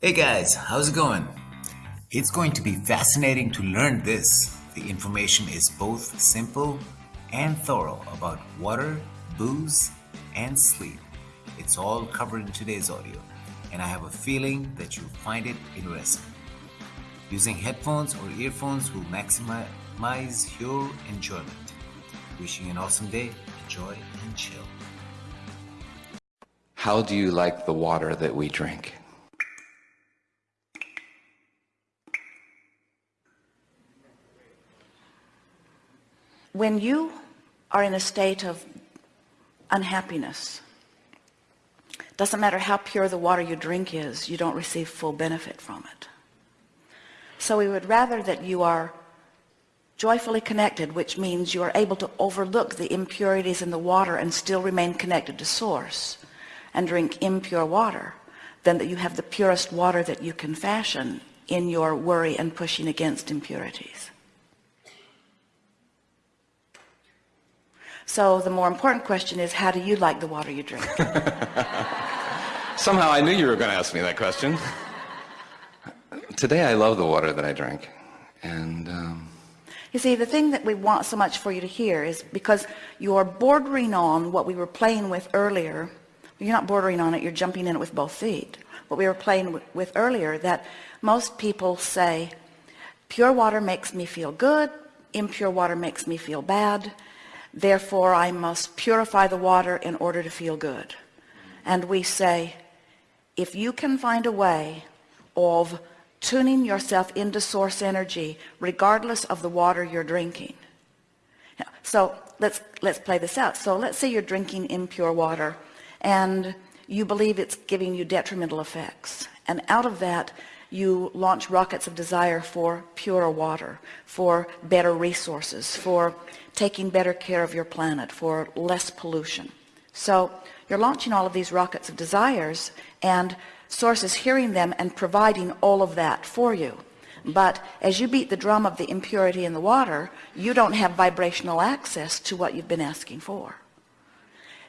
Hey guys, how's it going? It's going to be fascinating to learn this. The information is both simple and thorough about water, booze, and sleep. It's all covered in today's audio, and I have a feeling that you'll find it interesting. Using headphones or earphones will maximize your enjoyment. Wishing you an awesome day, enjoy and chill. How do you like the water that we drink? When you are in a state of unhappiness, doesn't matter how pure the water you drink is, you don't receive full benefit from it. So we would rather that you are joyfully connected, which means you are able to overlook the impurities in the water and still remain connected to source and drink impure water, than that you have the purest water that you can fashion in your worry and pushing against impurities. So the more important question is, how do you like the water you drink? Somehow I knew you were going to ask me that question. Today I love the water that I drink. And um, you see, the thing that we want so much for you to hear is because you're bordering on what we were playing with earlier. You're not bordering on it, you're jumping in it with both feet. What we were playing with earlier, that most people say, pure water makes me feel good, impure water makes me feel bad, therefore I must purify the water in order to feel good. And we say, if you can find a way of tuning yourself into source energy, regardless of the water you're drinking. So let's, let's play this out. So let's say you're drinking impure water and you believe it's giving you detrimental effects. And out of that, you launch rockets of desire for purer water, for better resources, for taking better care of your planet, for less pollution. So you're launching all of these rockets of desires and source is hearing them and providing all of that for you. But as you beat the drum of the impurity in the water, you don't have vibrational access to what you've been asking for.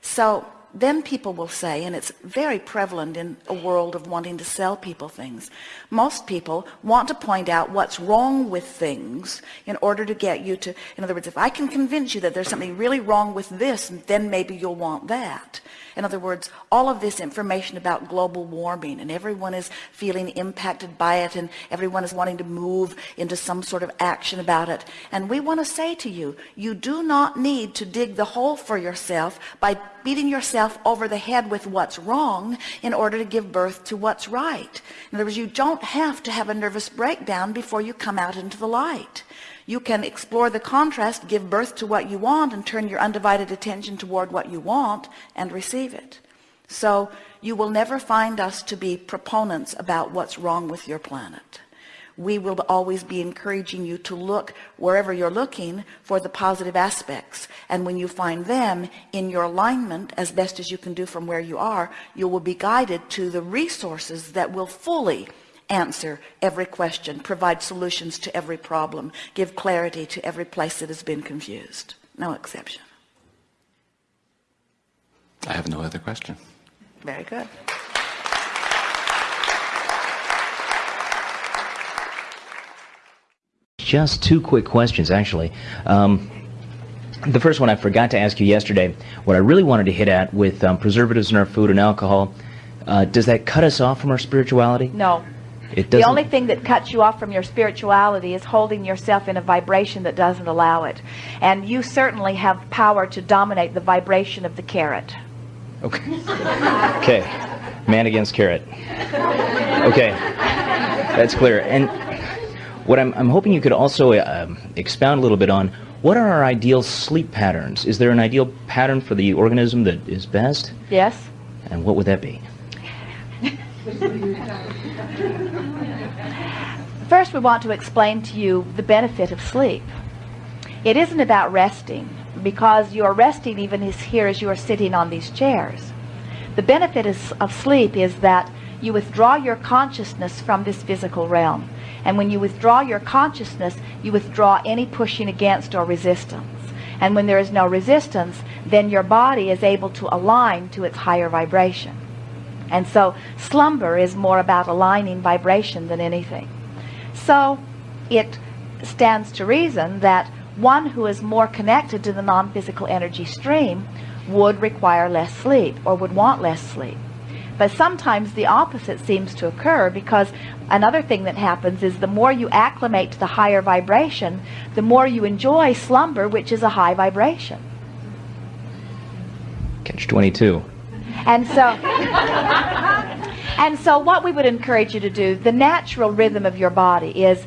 So then people will say, and it's very prevalent in a world of wanting to sell people things. Most people want to point out what's wrong with things in order to get you to, in other words, if I can convince you that there's something really wrong with this, then maybe you'll want that. In other words, all of this information about global warming and everyone is feeling impacted by it and everyone is wanting to move into some sort of action about it. And we want to say to you, you do not need to dig the hole for yourself by beating yourself over the head with what's wrong in order to give birth to what's right. In other words, you don't have to have a nervous breakdown before you come out into the light. You can explore the contrast, give birth to what you want, and turn your undivided attention toward what you want and receive it. So you will never find us to be proponents about what's wrong with your planet. We will always be encouraging you to look wherever you're looking for the positive aspects. And when you find them in your alignment, as best as you can do from where you are, you will be guided to the resources that will fully answer every question, provide solutions to every problem, give clarity to every place that has been confused. No exception. I have no other question. Very good. Just two quick questions, actually. Um, the first one I forgot to ask you yesterday. What I really wanted to hit at with um, preservatives in our food and alcohol, uh, does that cut us off from our spirituality? No. It the only thing that cuts you off from your spirituality is holding yourself in a vibration that doesn't allow it. And you certainly have power to dominate the vibration of the carrot. Okay. okay. Man against carrot. Okay. That's clear. And what I'm, I'm hoping you could also uh, expound a little bit on what are our ideal sleep patterns? Is there an ideal pattern for the organism that is best? Yes. And what would that be? First, we want to explain to you the benefit of sleep. It isn't about resting, because you are resting even as here as you are sitting on these chairs. The benefit of sleep is that you withdraw your consciousness from this physical realm. And when you withdraw your consciousness, you withdraw any pushing against or resistance. And when there is no resistance, then your body is able to align to its higher vibration. And so slumber is more about aligning vibration than anything. So it stands to reason that one who is more connected to the non-physical energy stream would require less sleep or would want less sleep. But sometimes the opposite seems to occur because another thing that happens is the more you acclimate to the higher vibration, the more you enjoy slumber, which is a high vibration. Catch 22. And so, and so what we would encourage you to do, the natural rhythm of your body is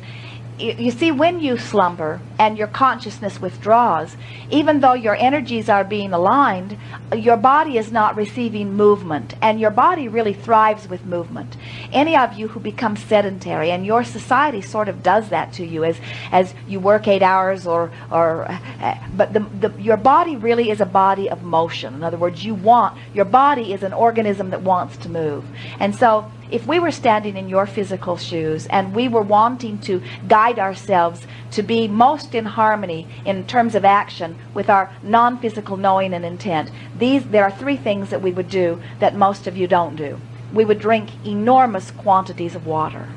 you see, when you slumber and your consciousness withdraws, even though your energies are being aligned, your body is not receiving movement. And your body really thrives with movement. Any of you who become sedentary, and your society sort of does that to you as, as you work eight hours or, or uh, but the, the, your body really is a body of motion. In other words, you want, your body is an organism that wants to move. And so if we were standing in your physical shoes and we were wanting to guide ourselves to be most in harmony in terms of action with our non-physical knowing and intent, these there are three things that we would do that most of you don't do. We would drink enormous quantities of water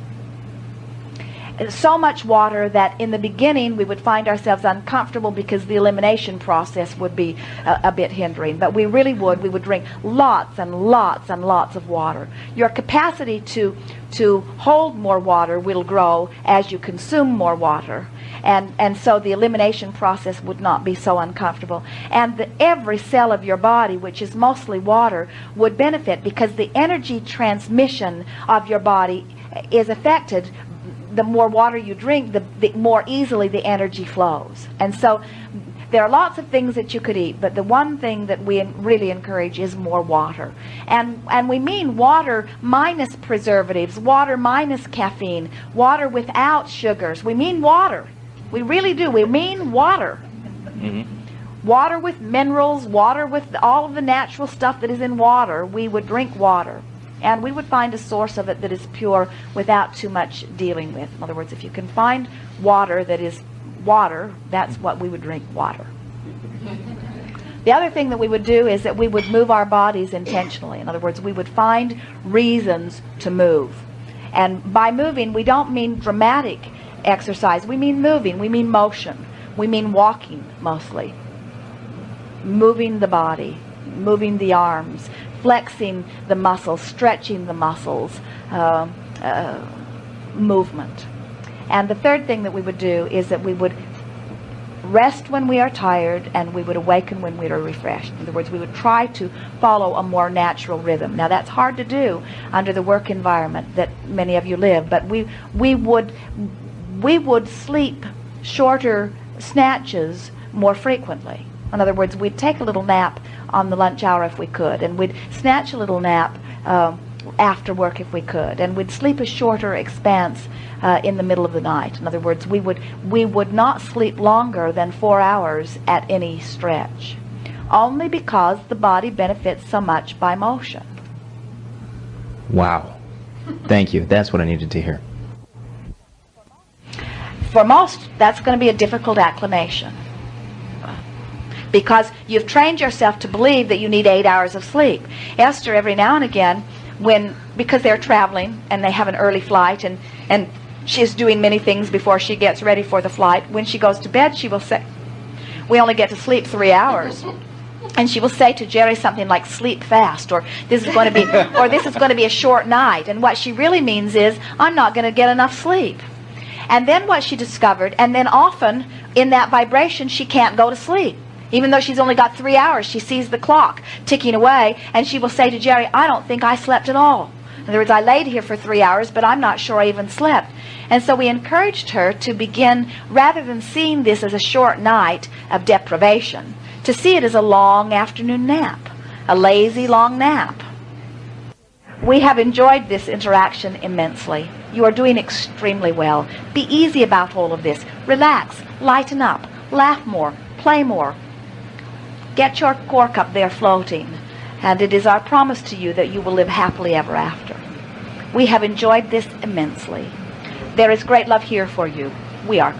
so much water that in the beginning we would find ourselves uncomfortable because the elimination process would be a, a, bit hindering. But we really would. We would drink lots and lots and lots of water. Your capacity to, to hold more water will grow as you consume more water. And, and so the elimination process would not be so uncomfortable. And the, every cell of your body, which is mostly water, would benefit because the energy transmission of your body is affected the more water you drink, the, the more easily the energy flows. And so there are lots of things that you could eat, but the one thing that we really encourage is more water. And, and we mean water minus preservatives, water minus caffeine, water without sugars. We mean water. We really do. We mean water. Mm-hmm. Water with minerals, water with all of the natural stuff that is in water. We would drink water. And we would find a source of it that is pure without too much dealing with. In other words, if you can find water that is water, that's what we would drink water. The other thing that we would do is that we would move our bodies intentionally. In other words, we would find reasons to move. And by moving, we don't mean dramatic exercise. We mean moving. We mean motion. We mean walking mostly. Moving the body, moving the arms, flexing the muscles, stretching the muscles, uh, uh, movement. And the third thing that we would do is that we would rest when we are tired and we would awaken when we are refreshed. In other words, we would try to follow a more natural rhythm. Now that's hard to do under the work environment that many of you live, but we we would we would sleep shorter snatches more frequently. In other words, we'd take a little nap on the lunch hour if we could, and we'd snatch a little nap uh, after work if we could, and we'd sleep a shorter expanse uh, in the middle of the night. In other words, we would we would not sleep longer than four hours at any stretch, only because the body benefits so much by motion. Wow. Thank you. That's what I needed to hear. For most, that's going to be a difficult acclimation because you've trained yourself to believe that you need eight hours of sleep. Esther, every now and again, when because they're traveling and they have an early flight and and she's doing many things before she gets ready for the flight. When she goes to bed, she will say, "We only get to sleep three hours." And she will say to Jerry something like sleep fast or this is going to be or this is going to be a short night and what she really means is I'm not going to get enough sleep. And then what she discovered and then often in that vibration she can't go to sleep even though she's only got three hours, she sees the clock ticking away, and she will say to Jerry, I don't think I slept at all. In other words, I laid here for three hours, but I'm not sure I even slept. And so we encouraged her to begin, rather than seeing this as a short night of deprivation, to see it as a long afternoon nap, a lazy long nap. We have enjoyed this interaction immensely. You are doing extremely well. Be easy about all of this. Relax, lighten up, laugh more, play more, Get your cork up there floating, and it is our promise to you that you will live happily ever after. We have enjoyed this immensely. There is great love here for you. We are.